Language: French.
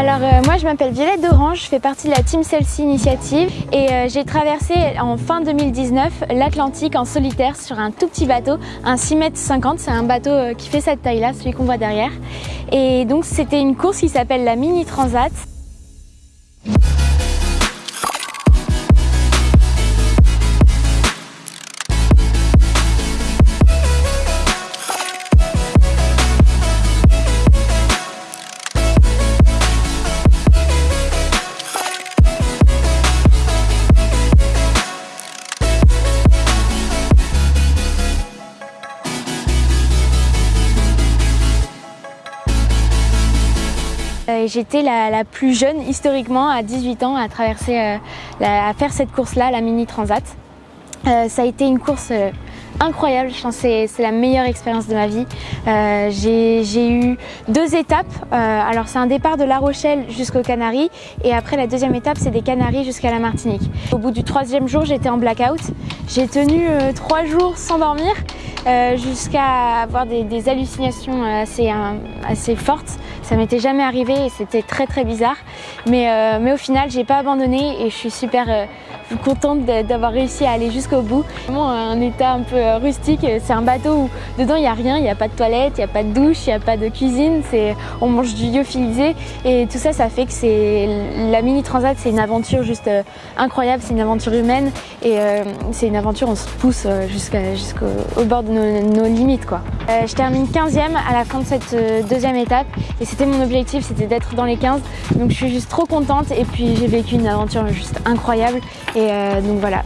Alors euh, moi je m'appelle Violette d'Orange, je fais partie de la Team Celsi Initiative et euh, j'ai traversé en fin 2019 l'Atlantique en solitaire sur un tout petit bateau, un 6 m 50, c'est un bateau euh, qui fait cette taille là, celui qu'on voit derrière. Et donc c'était une course qui s'appelle la Mini Transat. J'étais la, plus jeune historiquement à 18 ans à traverser, euh, à faire cette course-là, la Mini Transat. Euh, ça a été une course incroyable, je pense c'est la meilleure expérience de ma vie. J'ai eu deux étapes, alors c'est un départ de La Rochelle jusqu'aux Canaries et après la deuxième étape c'est des Canaries jusqu'à la Martinique. Au bout du troisième jour j'étais en blackout, j'ai tenu trois jours sans dormir jusqu'à avoir des, hallucinations assez, assez fortes. Ça m'était jamais arrivé et c'était très très bizarre. Mais, euh, mais au final, j'ai pas abandonné et je suis super euh, contente d'avoir réussi à aller jusqu'au bout. Vraiment un état un peu euh, rustique. C'est un bateau où dedans il n'y a rien, il n'y a pas de toilette, il n'y a pas de douche, il n'y a pas de cuisine. On mange du lyophilisé et tout ça, ça fait que c'est la mini transat, c'est une aventure juste incroyable. C'est une aventure humaine et c'est une aventure où on se pousse jusqu'au bord de nos, limites. Quoi. je termine 15e à la fin de cette deuxième étape et c'était mon objectif, c'était d'être dans les 15. Donc je suis juste trop contente et puis j'ai vécu une aventure juste incroyable. Et euh, donc voilà.